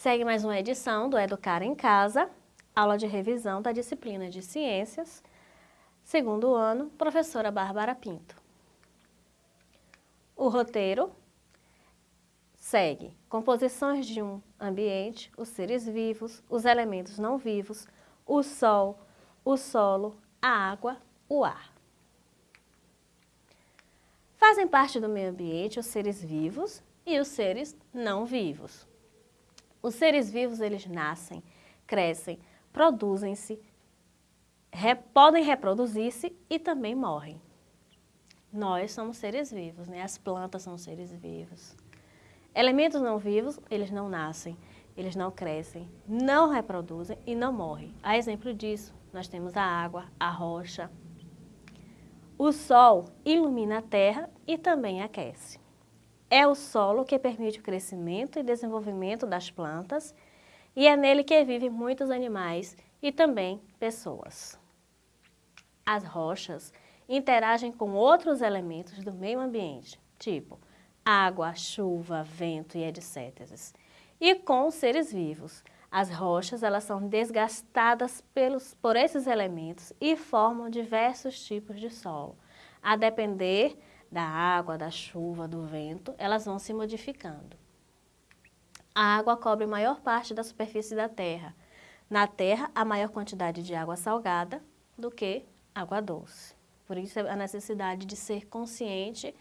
segue mais uma edição do Educar em Casa, aula de revisão da disciplina de Ciências, segundo ano, professora Bárbara Pinto. O roteiro segue composições de um ambiente, os seres vivos, os elementos não vivos, o sol, o solo, a água, o ar. Fazem parte do meio ambiente os seres vivos e os seres não vivos. Os seres vivos, eles nascem, crescem, produzem-se, re, podem reproduzir-se e também morrem. Nós somos seres vivos, né? as plantas são seres vivos. Elementos não vivos, eles não nascem, eles não crescem, não reproduzem e não morrem. A exemplo disso, nós temos a água, a rocha. O sol ilumina a terra e também aquece. É o solo que permite o crescimento e desenvolvimento das plantas e é nele que vivem muitos animais e também pessoas. As rochas interagem com outros elementos do meio ambiente, tipo água, chuva, vento e etc. E com os seres vivos. As rochas elas são desgastadas pelos, por esses elementos e formam diversos tipos de solo. A depender da água, da chuva, do vento, elas vão se modificando. A água cobre maior parte da superfície da terra. Na terra, há maior quantidade de água salgada do que água doce. Por isso, a necessidade de ser consciente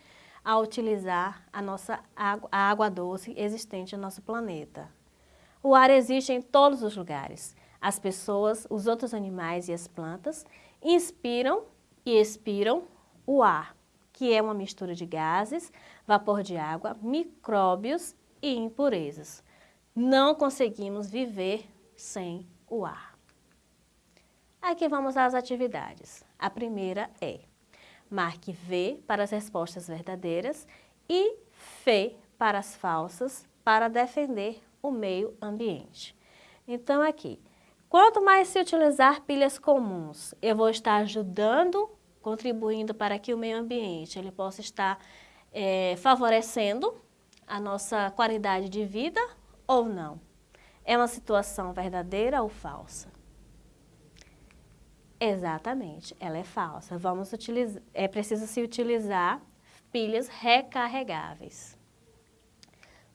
a utilizar a nossa água, a água doce existente no nosso planeta. O ar existe em todos os lugares. As pessoas, os outros animais e as plantas inspiram e expiram o ar, que é uma mistura de gases, vapor de água, micróbios e impurezas. Não conseguimos viver sem o ar. Aqui vamos às atividades. A primeira é Marque V para as respostas verdadeiras e F para as falsas para defender o meio ambiente. Então aqui, quanto mais se utilizar pilhas comuns, eu vou estar ajudando, contribuindo para que o meio ambiente ele possa estar é, favorecendo a nossa qualidade de vida ou não. É uma situação verdadeira ou falsa? Exatamente, ela é falsa. Vamos utilizar, é preciso se utilizar pilhas recarregáveis.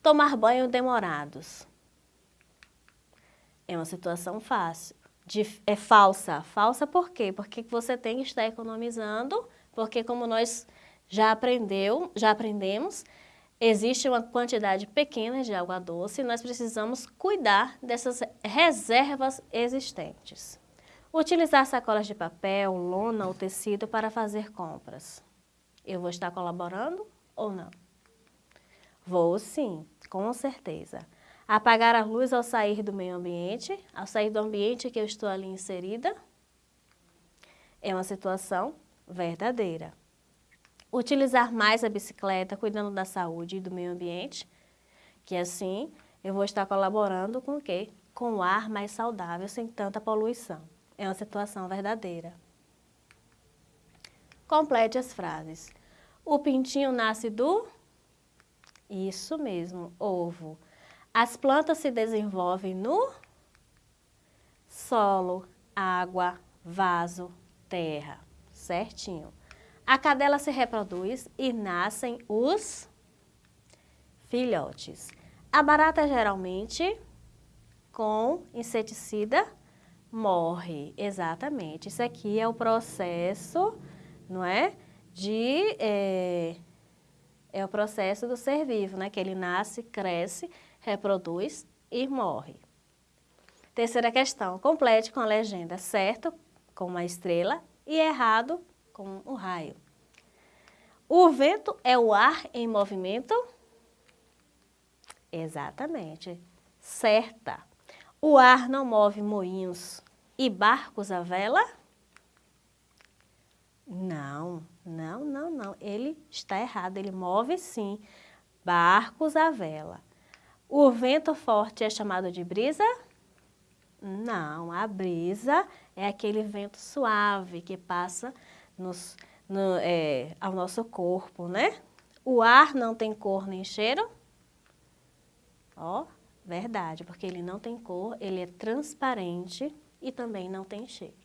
Tomar banho demorados. É uma situação fácil. De, é falsa. Falsa por quê? Porque você tem que estar economizando, porque como nós já aprendeu, já aprendemos, existe uma quantidade pequena de água doce e nós precisamos cuidar dessas reservas existentes. Utilizar sacolas de papel, lona ou tecido para fazer compras. Eu vou estar colaborando ou não? Vou sim, com certeza. Apagar a luz ao sair do meio ambiente, ao sair do ambiente que eu estou ali inserida, é uma situação verdadeira. Utilizar mais a bicicleta, cuidando da saúde e do meio ambiente, que assim eu vou estar colaborando com o quê? Com o ar mais saudável, sem tanta poluição. É uma situação verdadeira. Complete as frases. O pintinho nasce do? Isso mesmo, ovo. As plantas se desenvolvem no? Solo, água, vaso, terra. Certinho. A cadela se reproduz e nascem os filhotes. A barata geralmente com inseticida morre, exatamente. Isso aqui é o processo, não é? De, é, é o processo do ser vivo, né? Que ele nasce, cresce, reproduz e morre. Terceira questão, complete com a legenda certo, com uma estrela, e errado, com o um raio. O vento é o ar em movimento? Exatamente. Certa. O ar não move moinhos e barcos à vela? Não, não, não, não. Ele está errado. Ele move sim barcos à vela. O vento forte é chamado de brisa? Não, a brisa é aquele vento suave que passa nos, no, é, ao nosso corpo, né? O ar não tem cor nem cheiro? Ó, Verdade, porque ele não tem cor, ele é transparente e também não tem cheiro.